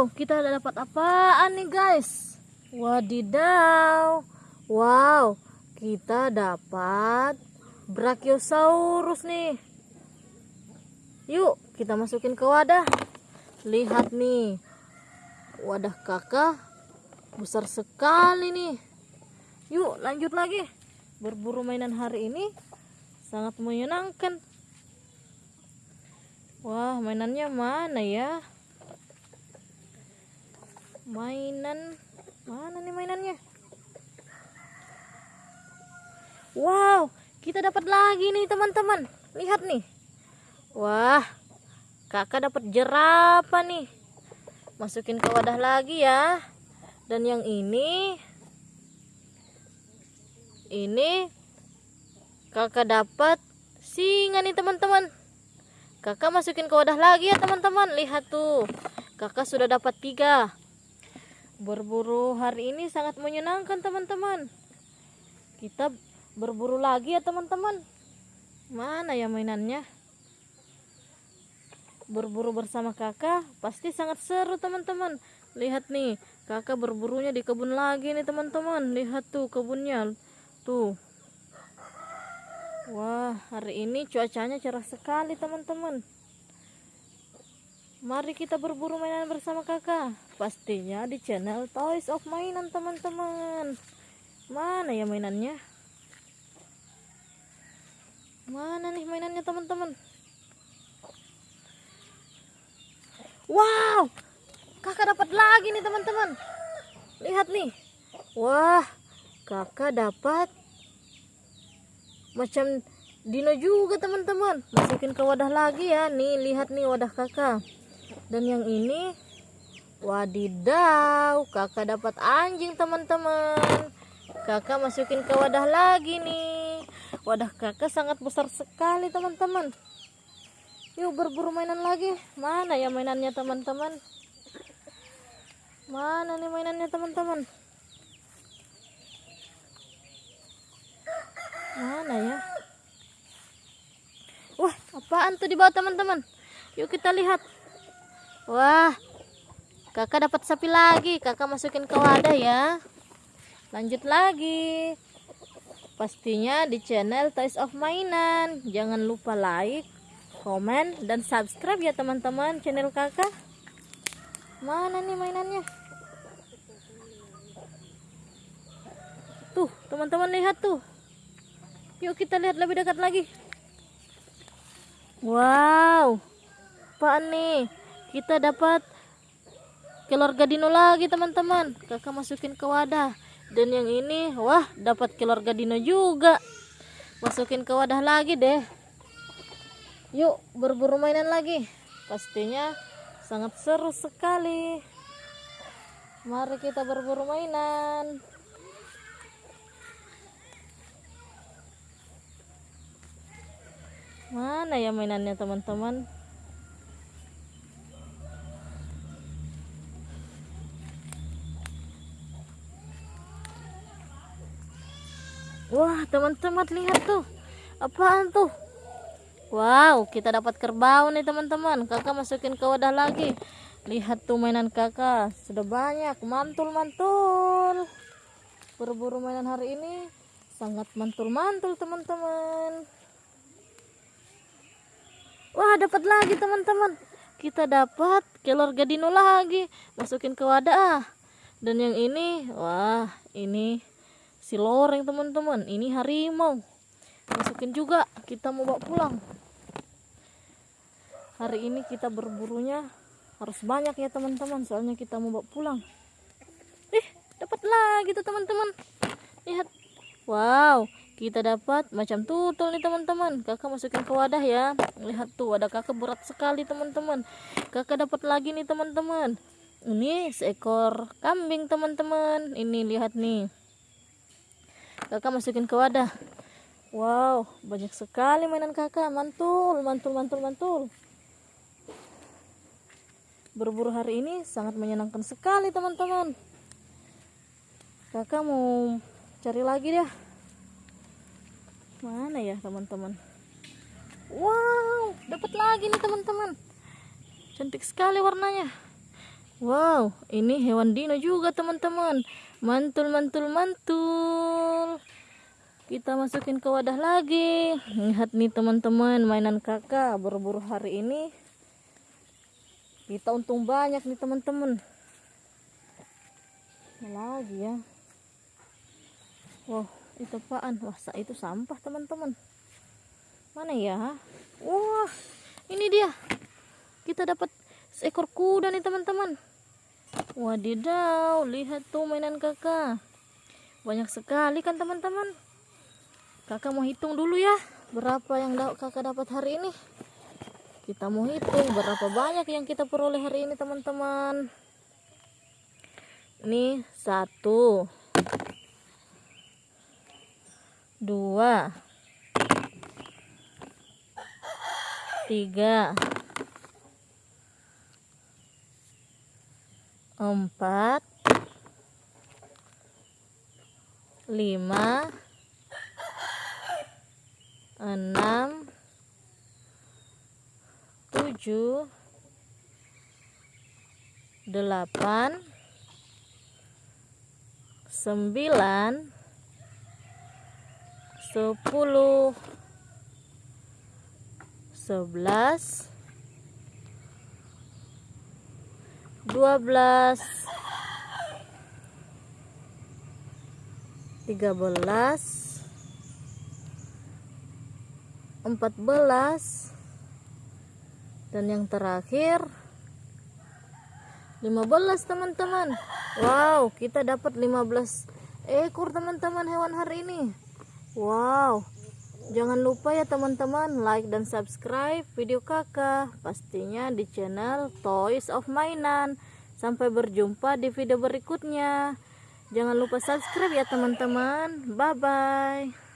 Wow, kita dapat apaan nih guys? Wadidaw. Wow, kita dapat Brachiosaurus nih. Yuk, kita masukin ke wadah. Lihat nih. Wadah kakak besar sekali nih. Yuk, lanjut lagi. Berburu mainan hari ini sangat menyenangkan. Wah, mainannya mana ya? Mainan mana nih mainannya? Wow, kita dapat lagi nih teman-teman. Lihat nih. Wah, kakak dapat jerapah nih. Masukin ke wadah lagi ya. Dan yang ini ini kakak dapat singa nih teman-teman. Kakak masukin ke wadah lagi ya teman-teman. Lihat tuh. Kakak sudah dapat tiga. Berburu hari ini sangat menyenangkan teman-teman. Kita berburu lagi ya teman-teman. Mana ya mainannya? Berburu bersama kakak pasti sangat seru teman-teman. Lihat nih, kakak berburunya di kebun lagi nih teman-teman. Lihat tuh kebunnya. Tuh. Wah, hari ini cuacanya cerah sekali, teman-teman. Mari kita berburu mainan bersama kakak. Pastinya di channel Toys of Mainan, teman-teman. Mana ya mainannya? Mana nih mainannya, teman-teman? Wow! Kakak dapat lagi nih, teman-teman. Lihat nih. Wah, kakak dapat macam dino juga teman-teman masukin ke wadah lagi ya nih lihat nih wadah kakak dan yang ini wadidaw kakak dapat anjing teman-teman kakak masukin ke wadah lagi nih wadah kakak sangat besar sekali teman-teman yuk berburu mainan lagi mana ya mainannya teman-teman mana nih mainannya teman-teman Mana ya? Wah, apaan tuh di bawah teman-teman? Yuk kita lihat. Wah, kakak dapat sapi lagi. Kakak masukin ke wadah ya. Lanjut lagi. Pastinya di channel Toys of Mainan. Jangan lupa like, komen, dan subscribe ya teman-teman channel kakak. Mana nih mainannya? Tuh, teman-teman lihat tuh. Yuk kita lihat lebih dekat lagi. Wow. Pak nih? Kita dapat keluarga dino lagi teman-teman. Kakak masukin ke wadah. Dan yang ini, wah dapat keluarga dino juga. Masukin ke wadah lagi deh. Yuk berburu mainan lagi. Pastinya sangat seru sekali. Mari kita berburu mainan. Mana ya mainannya teman-teman? Wah, teman-teman lihat tuh. Apaan tuh? Wow, kita dapat kerbau nih teman-teman. Kakak masukin ke wadah lagi. Lihat tuh mainan kakak. Sudah banyak. Mantul-mantul. Berburu mainan hari ini sangat mantul-mantul teman-teman. Wah, dapat lagi teman-teman. Kita dapat keluarga dino lagi. Masukin ke wadah. Dan yang ini, wah, ini si loreng teman-teman. Ini harimau. Masukin juga. Kita mau bawa pulang. Hari ini kita berburunya harus banyak ya teman-teman. Soalnya kita mau bawa pulang. Eh, dapat lagi tuh teman-teman. Lihat. Wow, kita dapat macam tutul nih teman-teman kakak masukin ke wadah ya lihat tuh wadah kakak berat sekali teman-teman kakak dapat lagi nih teman-teman ini seekor kambing teman-teman ini lihat nih kakak masukin ke wadah. Wow banyak sekali mainan kakak. Mantul mantul mantul mantul. Berburu hari ini sangat menyenangkan sekali teman-teman. Kakak mau cari lagi deh mana ya teman-teman? Wow dapat lagi nih teman-teman. Cantik sekali warnanya. Wow, ini hewan dino juga teman-teman. Mantul, mantul, mantul. Kita masukin ke wadah lagi. Lihat nih teman-teman, mainan kakak berburu hari ini. Kita untung banyak nih teman-teman. Lagi ya. Wow, itu apaan? Wah, itu sampah teman-teman. Mana ya? Wah, ini dia. Kita dapat seekor kuda nih teman-teman. Wadidaw, lihat tuh mainan kakak. Banyak sekali kan teman-teman. Kakak mau hitung dulu ya. Berapa yang kakak dapat hari ini. Kita mau hitung berapa banyak yang kita peroleh hari ini teman-teman. Ini satu. Dua. tiga empat. Lima. Enam. Tujuh. Delapan. Sembilan. Sepuluh. Sebelas dua belas. Tiga belas. Empat belas. Dan yang terakhir 15 teman-teman. Wow kita dapat 15 ekor teman-teman hewan hari ini. Wow Jangan lupa ya teman-teman like dan subscribe video kakak pastinya di channel Toys of Mainan. Sampai berjumpa di video berikutnya. Jangan lupa subscribe ya teman-teman. Bye bye.